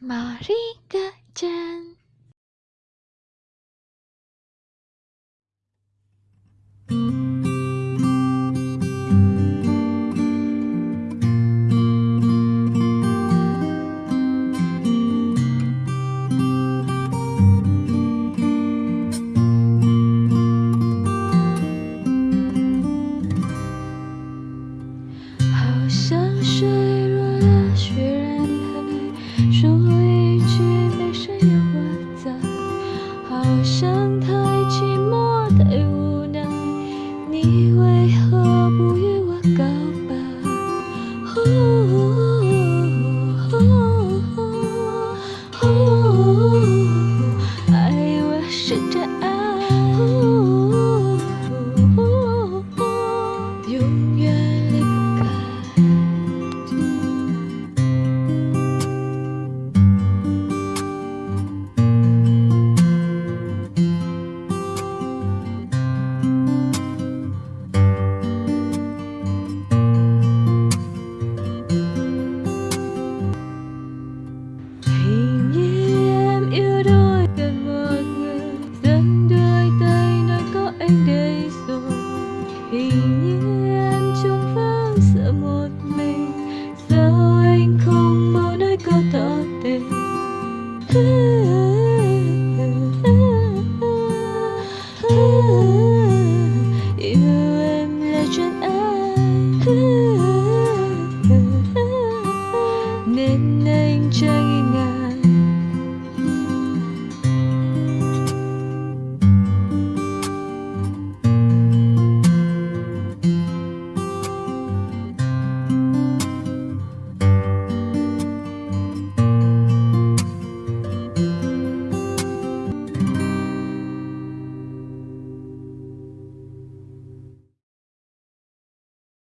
Marika Chan. 好像太寂寞，太无奈。你为何不与我告白？爱我，试着爱。you